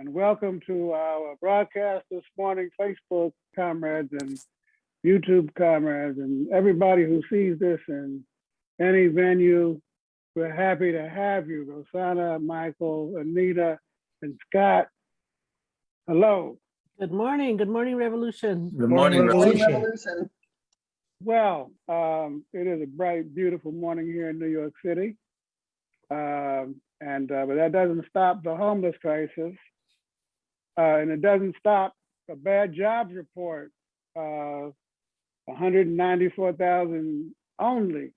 and welcome to our broadcast this morning, Facebook comrades and YouTube comrades and everybody who sees this in any venue. We're happy to have you, Rosanna, Michael, Anita, and Scott. Hello. Good morning, good morning, Revolution. Good morning, Revolution. Revolution. Well, um, it is a bright, beautiful morning here in New York City. Um, and, uh, but that doesn't stop the homeless crisis. Uh, and it doesn't stop a bad jobs report. Uh, 194,000 only,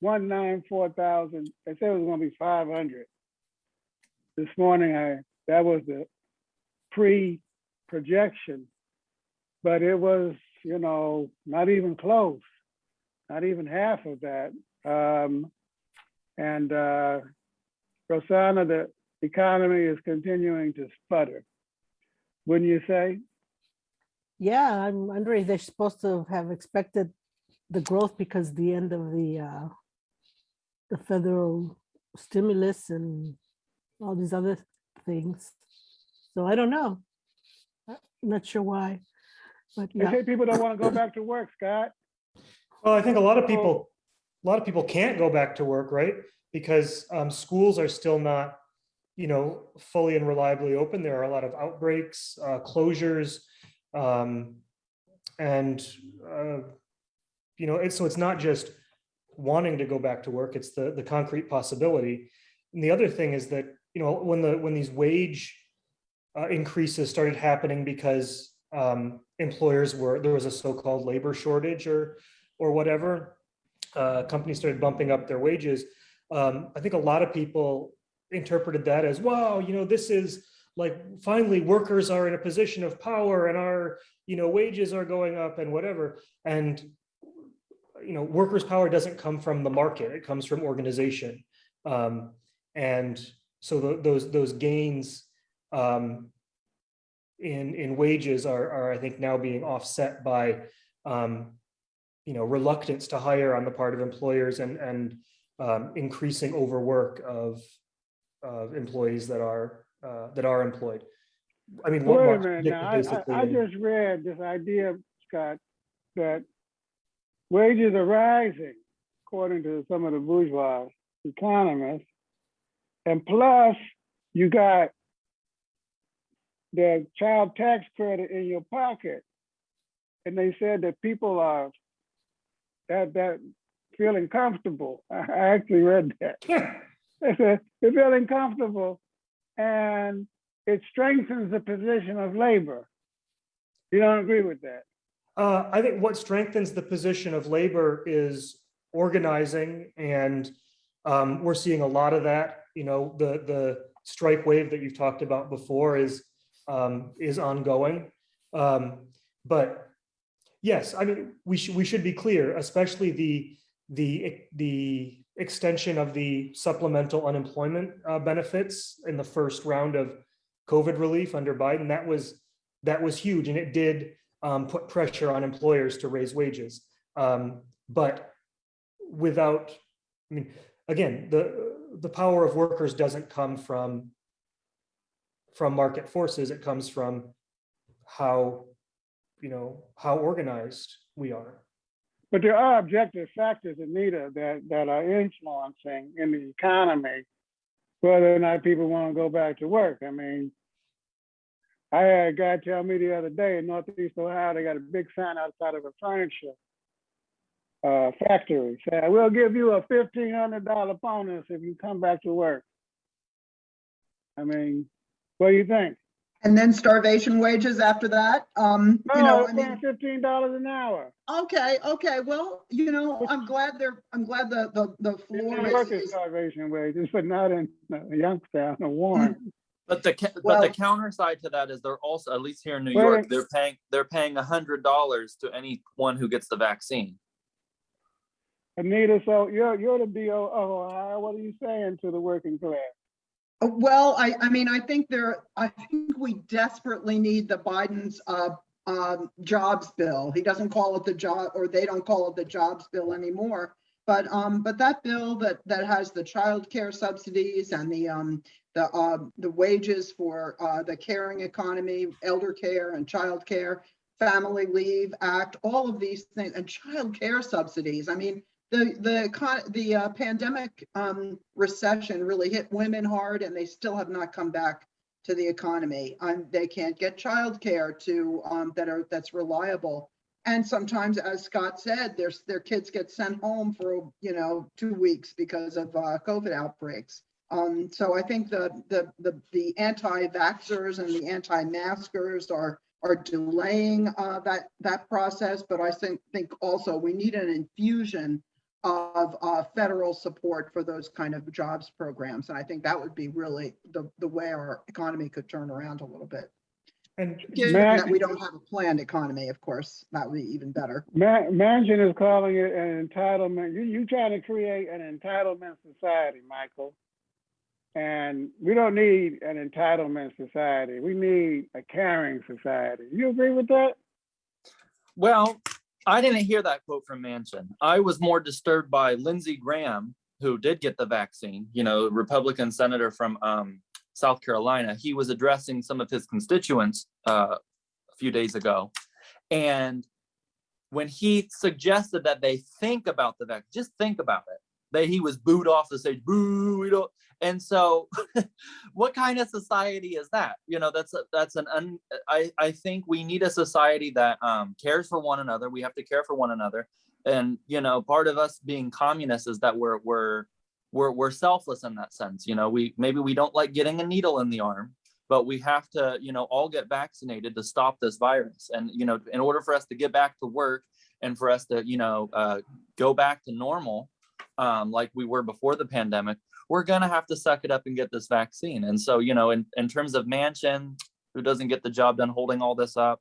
194,000. They said it was gonna be 500. This morning, I, that was the pre-projection. But it was, you know, not even close, not even half of that. Um, and uh, Rosanna, the economy is continuing to sputter. Wouldn't you say? Yeah, I'm wondering, they're supposed to have expected the growth because the end of the uh, the federal stimulus and all these other things. So I don't know. I'm not sure why, but They yeah, say people don't want to go back to work, Scott. Well, I think a lot of people, a lot of people can't go back to work, right? Because um, schools are still not, you know, fully and reliably open. There are a lot of outbreaks, uh, closures. um, And, uh, you know, it's, so it's not just wanting to go back to work, it's the, the concrete possibility. And the other thing is that, you know, when the, when these wage uh, increases started happening because um, employers were, there was a so-called labor shortage or, or whatever, uh, companies started bumping up their wages. Um, I think a lot of people interpreted that as, wow, you know, this is like, finally, workers are in a position of power and our, you know, wages are going up and whatever. And, you know, workers' power doesn't come from the market, it comes from organization. Um, and so tho- those, those gains um, in, in wages are, are, I think, now being offset by, um, you know, reluctance to hire on the part of employers and, and um, increasing overwork of, of employees that are, uh, that are employed. I mean, what Wait a minute now. I, I, I just read this idea, Scott, that wages are rising according to some of the bourgeois economists. And plus, you got the child tax credit in your pocket. And they said that people are that that feeling comfortable. I actually read that. They're feeling comfortable and it strengthens the position of labor. You don't agree with that? Uh, I think what strengthens the position of labor is organizing and um, we're seeing a lot of that, you know, the, the strike wave that you've talked about before is, um, is ongoing. Um, but yes, I mean, we should, we should be clear, especially the, the, the extension of the supplemental unemployment uh, benefits in the first round of COVID relief under Biden, that was, that was huge and it did um, put pressure on employers to raise wages. Um, but without, I mean, again, the, the power of workers doesn't come from, from market forces. It comes from how, you know, how organized we are. But there are objective factors, Anita, that, that are influencing in the economy, whether or not people want to go back to work. I mean, I had a guy tell me the other day in Northeast Ohio, they got a big sign outside of a furniture uh, factory saying, we'll give you a fifteen hundred dollar bonus if you come back to work. I mean, what do you think? And then starvation wages after that. Um, you know, I mean, fifteen dollars an hour. okay, okay, well, you know, I'm glad they're, I'm glad the, the, the It's floor in is- workers' is, starvation wages, but not in uh, Youngstown or Warren. But the ca- but Well- the counter side to that is they're also at least here in New Wait, York they're paying they're paying a hundred dollars to anyone who gets the vaccine. Anita, so you're, you're the DO of Ohio. What are you saying to the working class? Well, I, I mean, I think there, I think we desperately need the Biden's, uh, um, jobs bill. He doesn't call it the job, or they don't call it the jobs bill anymore. But, um, but that bill that, that has the child care subsidies and the, um, the, uh, the wages for, uh, the caring economy, elder care and child care, Family Leave Act, all of these things, and child care subsidies. I mean, the, the, the uh, pandemic, um, recession really hit women hard and they still have not come back to the economy. Um, they can't get childcare to, um, that are, that's reliable. And sometimes, as Scott said, their, their kids get sent home for, you know, two weeks because of, uh, COVID outbreaks. Um, so I think the, the, the, the anti-vaxxers and the anti-maskers are, are delaying, uh, that, that process. But I think, think also we need an infusion of, uh, federal support for those kind of jobs programs. And I think that would be really the, the way our economy could turn around a little bit. And Given that we don't have a planned economy, of course, that would be even better. Ma- Manchin is calling it an entitlement. You, you trying to create an entitlement society, Michael. And we don't need an entitlement society. We need a caring society. You agree with that? Well, I didn't hear that quote from Manchin. I was more disturbed by Lindsey Graham, who did get the vaccine, you know, Republican senator from um, South Carolina. He was addressing some of his constituents uh, a few days ago. And when he suggested that they think about the vaccine, just think about it, that he was booed off the stage, boo, we don't. And so what kind of society is that? You know, that's, a- that's an, un, I, I think we need a society that um, cares for one another. We have to care for one another. And, you know, part of us being communists is that we're, we're, we're, we're selfless in that sense. You know, we, maybe we don't like getting a needle in the arm, but we have to, you know, all get vaccinated to stop this virus. And, you know, in order for us to get back to work and for us to, you know, uh, go back to normal, um, like we were before the pandemic, we're gonna have to suck it up and get this vaccine. And so, you know, in, in terms of Manchin, who doesn't get the job done holding all this up,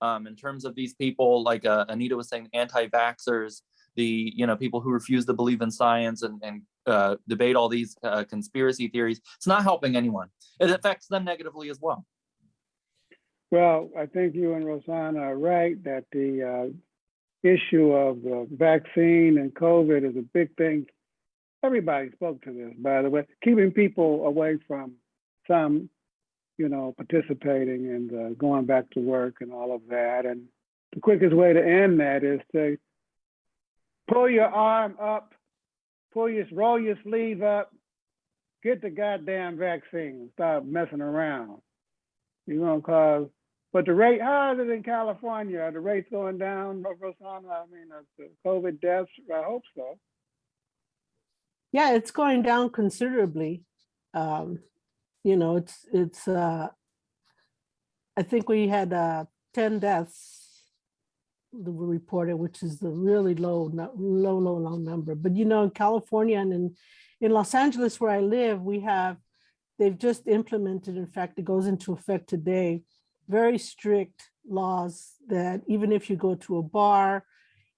um, in terms of these people, like uh, Anita was saying, anti-vaxxers, the, you know, people who refuse to believe in science and, and uh, debate all these uh, conspiracy theories, it's not helping anyone. It affects them negatively as well. Well, I think you and Rosanna are right that the uh, issue of the vaccine and COVID is a big thing. Everybody spoke to this, by the way, keeping people away from some, you know, participating and uh, going back to work and all of that. And the quickest way to end that is to pull your arm up, pull your, roll your sleeve up, get the goddamn vaccine, stop messing around. You're gonna cause but the rate, higher than California? The rates going down, Rosanna? I mean, uh, the COVID deaths, I hope so. Yeah, it's going down considerably. Um, you know, it's, it's, uh, I think we had, uh, ten deaths that were reported, which is the really low, low, low, low number. But you know, in California and in, in Los Angeles where I live, we have, they've just implemented, in fact, it goes into effect today, very strict laws that even if you go to a bar,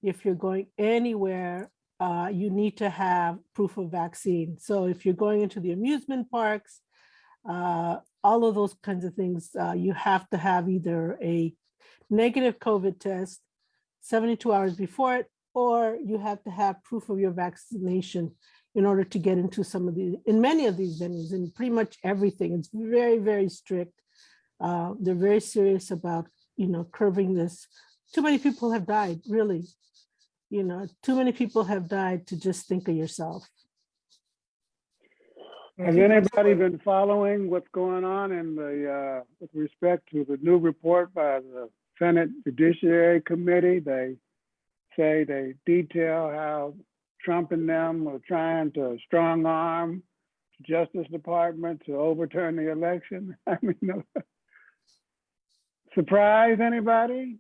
if you're going anywhere, uh, you need to have proof of vaccine. So if you're going into the amusement parks, uh, all of those kinds of things, uh, you have to have either a negative COVID test 72 hours before it, or you have to have proof of your vaccination in order to get into some of the, in many of these venues, in pretty much everything. It's very, very strict. Uh, they're very serious about, you know, curbing this. Too many people have died, really. You know, too many people have died to just think of yourself. Has anybody been following what's going on in the, uh, with respect to the new report by the Senate Judiciary Committee? They say they detail how Trump and them were trying to strong arm the Justice Department to overturn the election. I mean, surprise anybody?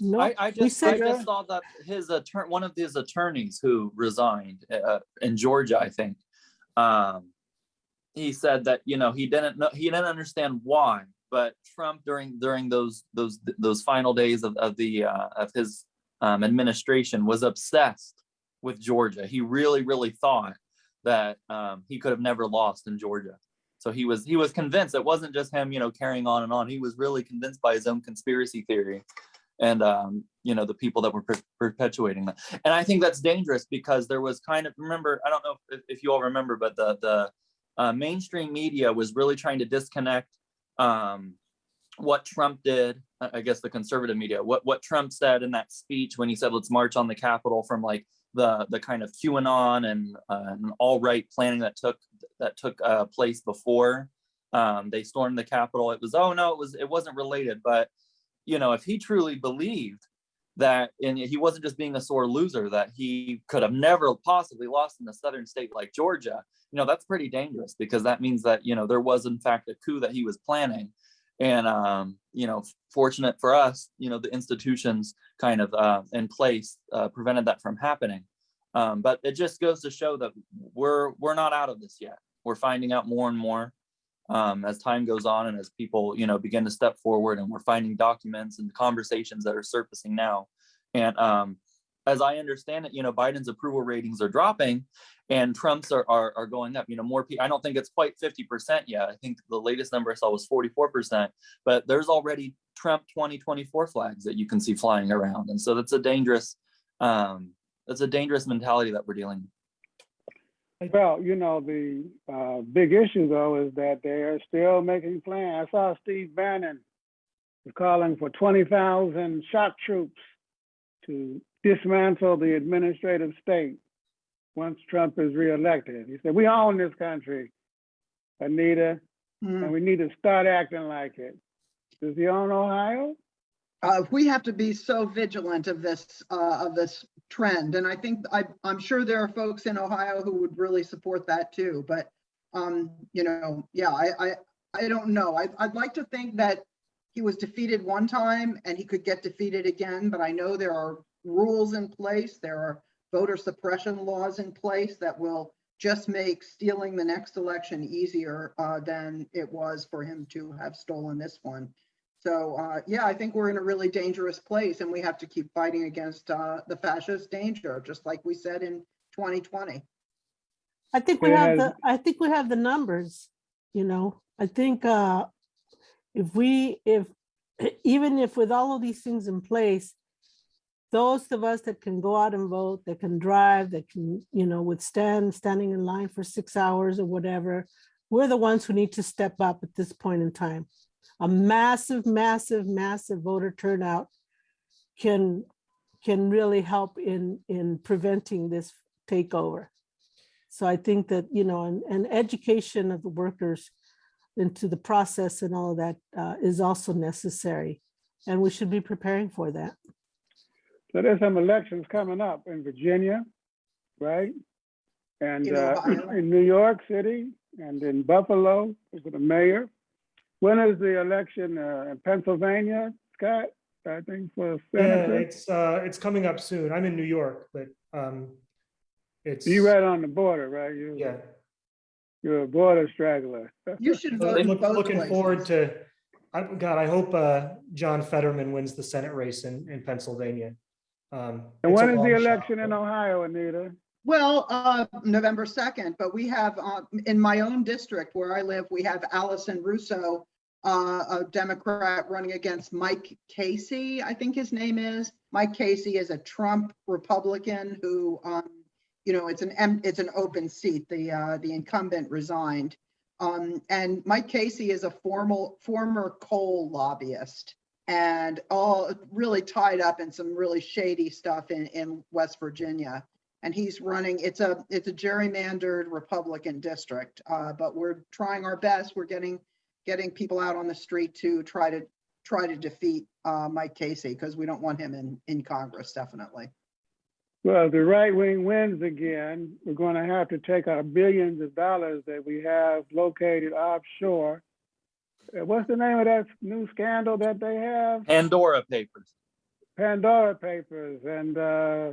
No, I, I we just, I said, just saw that his attorney, one of his attorneys who resigned uh, in Georgia, I think. Um, he said that, you know, he didn't know, he didn't understand why, but Trump during, during those, those, those final days of, of the, uh, of his um, administration was obsessed with Georgia. He really, really thought that um, he could have never lost in Georgia. So he was, he was convinced it wasn't just him, you know, carrying on and on. He was really convinced by his own conspiracy theory and um, you know the people that were per- perpetuating that. And I think that's dangerous because there was kind of remember I don't know if, if you all remember, but the the uh, mainstream media was really trying to disconnect um, what Trump did. I guess the conservative media, what what Trump said in that speech when he said let's march on the Capitol from like the the kind of QAnon and uh, all right planning that took that took uh, place before um, they stormed the Capitol. It was oh no, it was it wasn't related, but you know if he truly believed that and he wasn't just being a sore loser that he could have never possibly lost in a southern state like Georgia, you know that's pretty dangerous because that means that you know there was in fact a coup that he was planning and um, you know fortunate for us you know the institutions kind of uh, in place uh, prevented that from happening. Um, but it just goes to show that we're we're not out of this yet. We're finding out more and more um, as time goes on and as people you know begin to step forward and we're finding documents and conversations that are surfacing now. And um, as i understand it you know biden's approval ratings are dropping and trump's are, are, are going up you know more people i don't think it's quite 50% yet i think the latest number i saw was 44% but there's already trump 2024 flags that you can see flying around and so that's a dangerous um, that's a dangerous mentality that we're dealing with. Well, you know, the uh, big issue though is that they're still making plans. I saw Steve Bannon calling for twenty thousand shock troops to dismantle the administrative state once Trump is reelected. He said, we own this country, Anita, Mm. and we need to start acting like it. Does he own Ohio? Uh, we have to be so vigilant of this, uh, of this trend. And I think, I, I'm sure there are folks in Ohio who would really support that too, but, um, you know, yeah, I, I, I don't know. I, I'd like to think that he was defeated one time and he could get defeated again, but I know there are rules in place. There are voter suppression laws in place that will just make stealing the next election easier, uh, than it was for him to have stolen this one. So, uh, yeah, I think we're in a really dangerous place and we have to keep fighting against, uh, the fascist danger, just like we said in 2020. I think we have the, I think we have the numbers, you know, I think, uh, if we, if, even if with all of these things in place, those of us that can go out and vote, that can drive, that can, you know, withstand standing in line for six hours or whatever, we're the ones who need to step up at this point in time. A massive, massive, massive voter turnout can, can really help in, in preventing this takeover. So I think that, you know, and, and education of the workers into the process and all of that uh, is also necessary. And we should be preparing for that. So there's some elections coming up in Virginia, right? And In uh, in New York City and in Buffalo for the mayor. When is the election uh, in Pennsylvania, Scott? I think for senator. Yeah, it's, uh, it's coming up soon. I'm in New York, but, um, it's, You right on the border, right? You, yeah. You're a border straggler. You should So vote in look- both Looking forward to, I, God, I hope, uh, John Fetterman wins the Senate race in, in Pennsylvania. Um, And it's a when is long the shot, election in but- Ohio, Anita? Well, uh, November 2nd, but we have, uh, in my own district where I live, we have Allison Russo, uh, a Democrat running against Mike Casey, I think his name is. Mike Casey is a Trump Republican who, um, you know, it's an, em- it's an open seat. The, uh, the incumbent resigned. Um, and Mike Casey is a formal, former coal lobbyist and all really tied up in some really shady stuff in, in West Virginia and he's running, it's a, it's a gerrymandered Republican district, uh, but we're trying our best. We're getting, getting people out on the street to try to, try to defeat, uh, Mike Casey, because we don't want him in, in Congress, definitely. Well, the right wing wins again, we're going to have to take our billions of dollars that we have located offshore. Uh, What's the name of that new scandal that they have? Pandora Papers. Pandora Papers, and uh,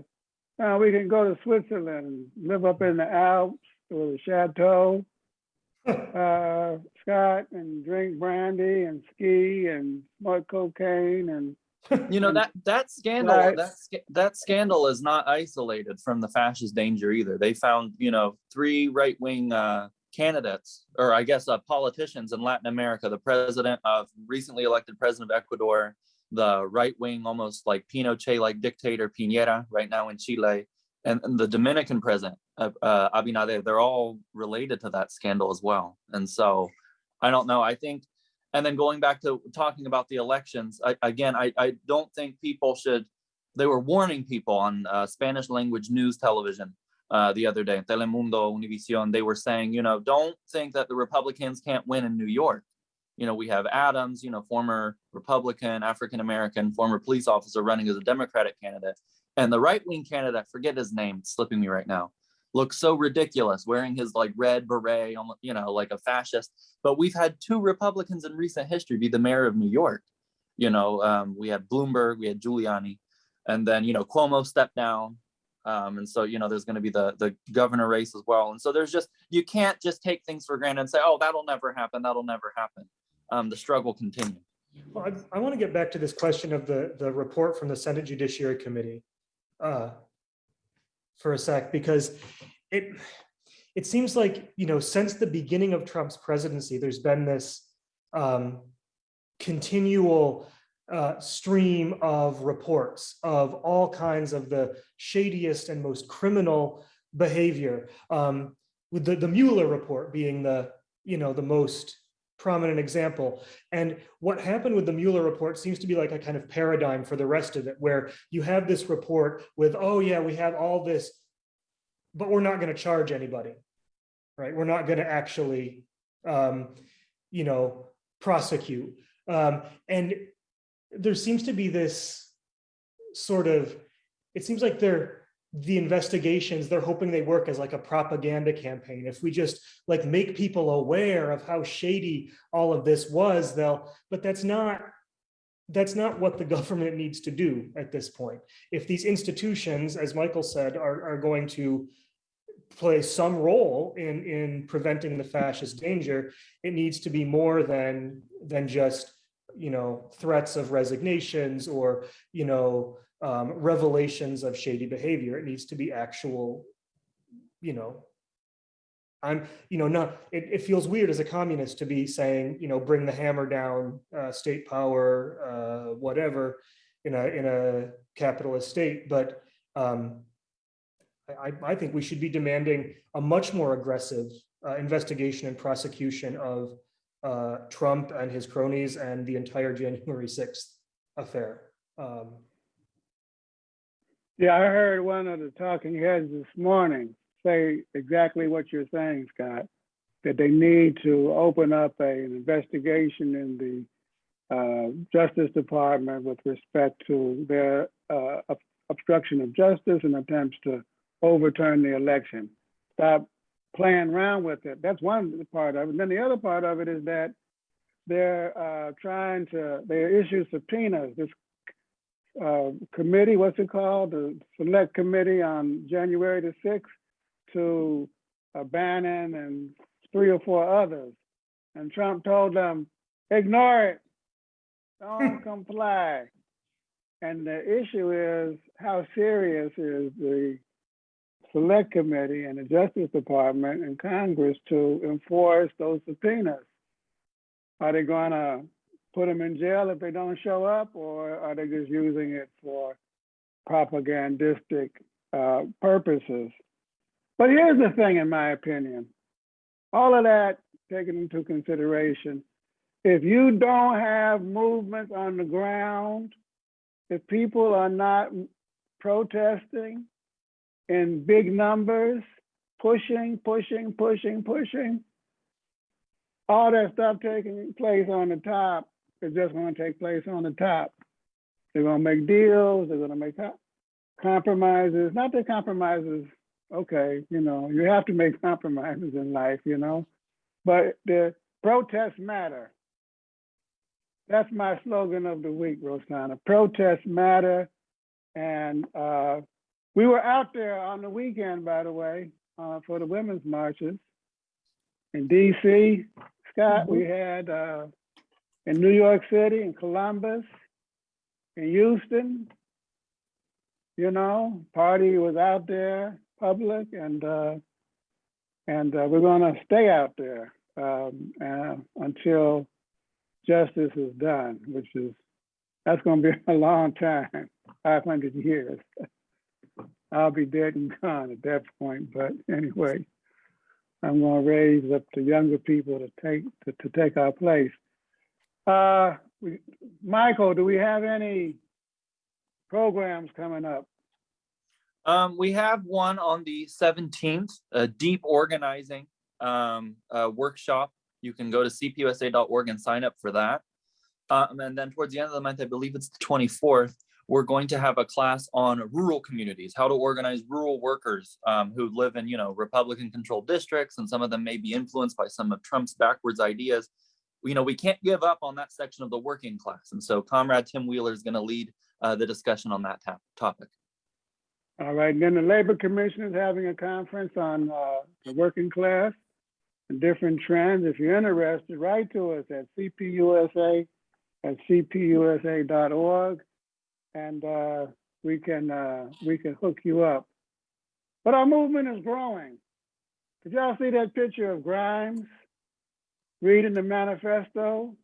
uh, we can go to Switzerland and live up in the Alps with a chateau, uh, Scott, and drink brandy and ski and smoke cocaine and You know, that, that scandal, Right. that, that scandal is not isolated from the fascist danger either. They found, you know, three right-wing uh, candidates, or I guess uh, politicians in Latin America, the president of, recently elected president of Ecuador, the right wing, almost like Pinochet like dictator Piñera right now in Chile, and, and the Dominican president, uh, uh, Abinader, they're all related to that scandal as well. And so I don't know. I think, and then going back to talking about the elections, I, again, I, I don't think people should, they were warning people on uh, Spanish language news television uh, the other day, Telemundo, Univision, they were saying, you know, don't think that the Republicans can't win in New York. You know, we have Adams, you know, former Republican, African-American, former police officer running as a Democratic candidate. And the right-wing candidate, forget his name, slipping me right now, looks so ridiculous wearing his like red beret, you know, like a fascist. But we've had two Republicans in recent history be the mayor of New York. You know, um, we had Bloomberg, we had Giuliani, and then, you know, Cuomo stepped down. Um, and so, you know, there's going to be the, the governor race as well. And so there's just, you can't just take things for granted and say, oh, that'll never happen. That'll never happen. Um, the struggle continues. Well, I, I want to get back to this question of the, the report from the Senate Judiciary Committee uh, for a sec, because it, it seems like, you know, since the beginning of Trump's presidency, there's been this um, continual uh, stream of reports of all kinds of the shadiest and most criminal behavior. Um, with the, the Mueller report being the, you know, the most prominent example. And what happened with the Mueller report seems to be like a kind of paradigm for the rest of it, where you have this report with, oh yeah, we have all this, but we're not going to charge anybody, right? We're not going to actually, um, you know, prosecute. Um, and there seems to be this sort of, it seems like they're, the investigations, they're hoping they work as like a propaganda campaign. If we just like make people aware of how shady all of this was, they'll, but that's not, that's not what the government needs to do at this point. If these institutions, as Michael said, are, are going to play some role in, in preventing the fascist danger, it needs to be more than, than just, you know, threats of resignations or, you know, um, revelations of shady behavior. It needs to be actual, you know, I'm, you know, not, it, it feels weird as a communist to be saying, you know, bring the hammer down, uh, state power, uh, whatever, in a, in a capitalist state, but, um, I, I think we should be demanding a much more aggressive, uh, investigation and prosecution of, uh, Trump and his cronies and the entire January 6th affair. Um, Yeah, I heard one of the talking heads this morning say exactly what you're saying, Scott. That they need to open up a, an investigation in the uh, Justice Department with respect to their uh, obstruction of justice and attempts to overturn the election. Stop playing around with it. That's one part of it. And then the other part of it is that they're uh, trying to, they issue subpoenas. This uh, committee, what's it called? The Select Committee on January the sixth to uh, Bannon and three or four others. And Trump told them, ignore it, don't comply. And the issue is, how serious is the Select Committee and the Justice Department and Congress to enforce those subpoenas? Are they gonna put them in jail if they don't show up, or are they just using it for propagandistic uh, purposes? But here's the thing, in my opinion, all of that taken into consideration, if you don't have movements on the ground, if people are not protesting in big numbers, pushing, pushing, pushing, pushing, all that stuff taking place on the top is just going to take place on the top. They're going to make deals. They're going to make compromises. Not that compromises, okay, you know, you have to make compromises in life, you know, but the protests matter. That's my slogan of the week, Rosanna. Protests matter. And uh, we were out there on the weekend, by the way, uh, for the women's marches in DC. Scott, we had uh, in New York City, in Columbus, in Houston. You know, party was out there, public, and uh, and uh, we're going to stay out there um, uh, until justice is done, which is That's gonna be a long time, five hundred years. I'll be dead and gone at that point, but anyway. I'm gonna raise up the younger people to take, to, to take our place. Uh, we, Michael, do we have any programs coming up? Um, we have one on the seventeenth, a deep organizing um uh workshop. You can go to cpusa.org and sign up for that. Um, and then towards the end of the month, I believe it's the twenty-fourth, we're going to have a class on rural communities, how to organize rural workers um who live in, you know, Republican controlled districts, and some of them may be influenced by some of Trump's backwards ideas. You know, we can't give up on that section of the working class. And so Comrade Tim Wheeler is going to lead uh the discussion on that topic. All right, and then the Labor Commission is having a conference on uh, the working class and different trends. If you're interested, write to us at cpusa at cpusa.org, and uh, we can uh, we can hook you up. But our movement is growing. Did y'all see that picture of Grimes reading the manifesto?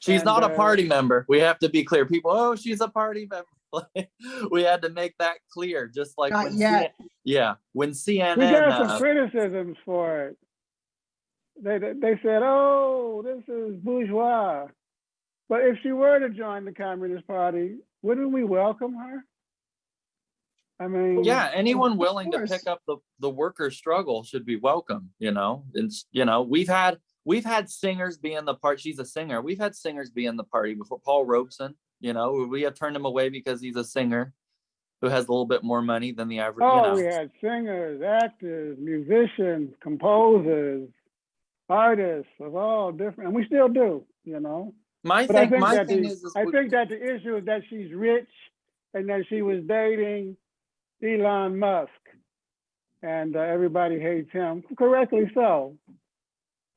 She's And, not a uh, party member. We have to be clear. People, oh, she's a party member. we had to make that clear, just like Not when yet. CNN yeah, when CNN. We got some uh, criticisms for it. They, they they said, "Oh, this is bourgeois." But if she were to join the Communist Party, wouldn't we welcome her? I mean, yeah, anyone willing to pick up the the worker struggle should be welcome. You know, it's you know we've had we've had singers be in the part. She's a singer. We've had singers be in the party before. Paul Robeson. You know, we have turned him away because he's a singer who has a little bit more money than the average. Oh, you know. we had singers, actors, musicians, composers, artists of all different, and we still do. You know. My But I thing, think my that thing the, is, is I think that the issue is that she's rich and that she was dating Elon Musk. And uh, everybody hates him, correctly so.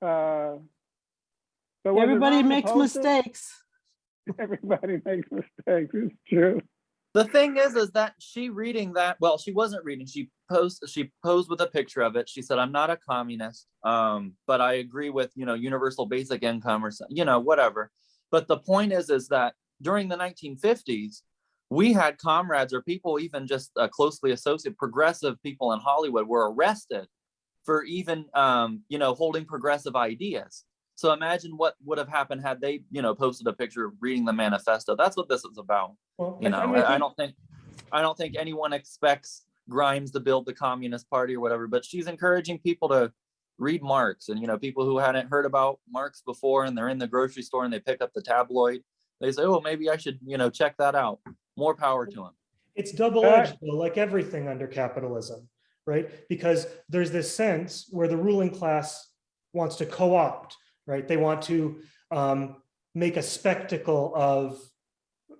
Uh, but Everybody makes post it? mistakes. Everybody makes mistakes, it's true. The thing is, is that she reading that, well, she wasn't reading, she posed, she posed with a picture of it. She said, I'm not a communist, um, but I agree with, you know, universal basic income or, so- you know, whatever. But the point is, is that during the nineteen fifties, we had comrades or people even just uh, closely associated, progressive people in Hollywood were arrested for even, um, you know, holding progressive ideas. So imagine what would have happened had they, you know, posted a picture of reading the manifesto. That's what this is about. Well, You know, I I don't think, I don't think anyone expects Grimes to build the Communist Party or whatever, but she's encouraging people to read Marx and, you know, people who hadn't heard about Marx before and they're in the grocery store and they pick up the tabloid. They say, oh, maybe I should, you know, check that out. More power to them. It's double-edged, though, like everything under capitalism, right? Because there's this sense where the ruling class wants to co-opt, right? They want to um, make a spectacle of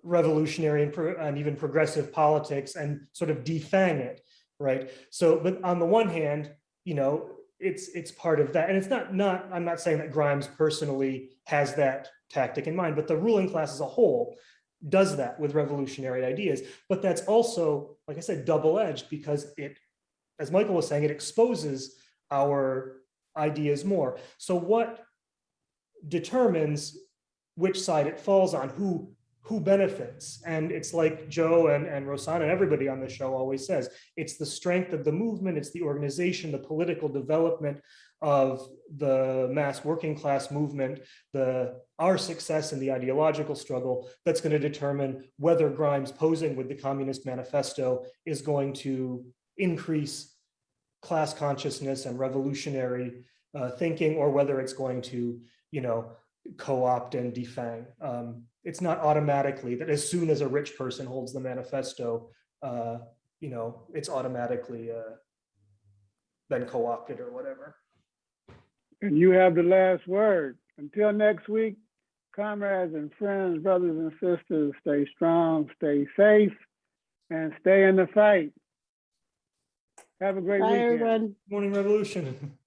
revolutionary and, and even progressive politics and sort of defang it, right? So, but on the one hand, you know, it's it's part of that, and it's not not. I'm not saying that Grimes personally has that tactic in mind, but the ruling class as a whole does that with revolutionary ideas. But that's also, like I said, double-edged because it, as Michael was saying, it exposes our ideas more. So what determines which side it falls on, who who benefits? And it's like Joe and, and Rosanna and everybody on the show always says, it's the strength of the movement, it's the organization, the political development of the mass working class movement, the our success in the ideological struggle that's going to determine whether Grimes posing with the Communist Manifesto is going to increase class consciousness and revolutionary uh, thinking, or whether it's going to, you know, co-opt and defang. Um, it's not automatically that as soon as a rich person holds the manifesto, uh, you know, it's automatically uh, been co-opted or whatever. And you have the last word. Until next week, comrades and friends, brothers and sisters, stay strong, stay safe, and stay in the fight. Have a great Bye, weekend. everyone. Morning Revolution.